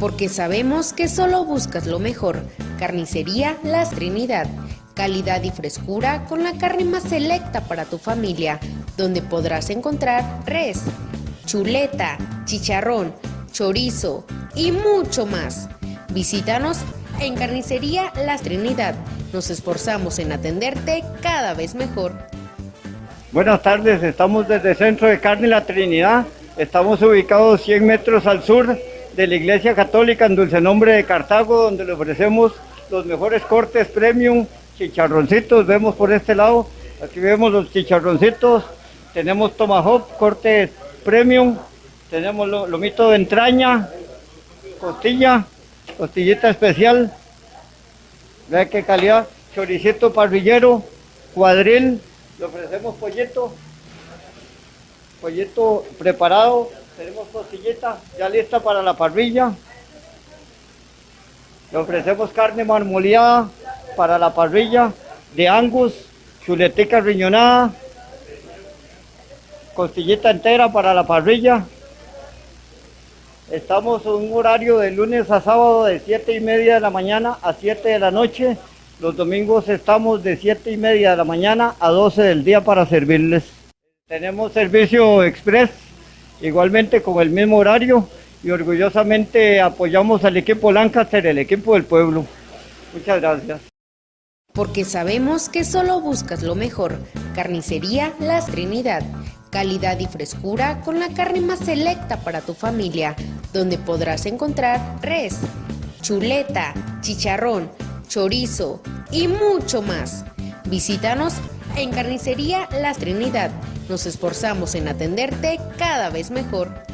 Porque sabemos que solo buscas lo mejor. Carnicería Las Trinidad. Calidad y frescura con la carne más selecta para tu familia, donde podrás encontrar res, chuleta, chicharrón, chorizo y mucho más. Visítanos en Carnicería Las Trinidad. Nos esforzamos en atenderte cada vez mejor. Buenas tardes, estamos desde el Centro de Carne La Trinidad. Estamos ubicados 100 metros al sur de la Iglesia Católica en Dulce Nombre de Cartago, donde le ofrecemos los mejores cortes premium, chicharroncitos, vemos por este lado, aquí vemos los chicharroncitos, tenemos tomahawk, cortes premium, tenemos lomito de entraña, costilla, costillita especial, vea qué calidad, choricito parrillero, cuadril, le ofrecemos pollito, pollito preparado, tenemos costillita ya lista para la parrilla. Le ofrecemos carne marmoleada para la parrilla de angus, chuletica riñonada, costillita entera para la parrilla. Estamos en un horario de lunes a sábado de 7 y media de la mañana a 7 de la noche. Los domingos estamos de 7 y media de la mañana a 12 del día para servirles. Tenemos servicio express, igualmente con el mismo horario y orgullosamente apoyamos al equipo Lancaster, el equipo del pueblo. Muchas gracias. Porque sabemos que solo buscas lo mejor. Carnicería Las Trinidad. Calidad y frescura con la carne más selecta para tu familia, donde podrás encontrar res, chuleta, chicharrón, chorizo y mucho más. Visítanos en Carnicería Las Trinidad. Nos esforzamos en atenderte cada vez mejor.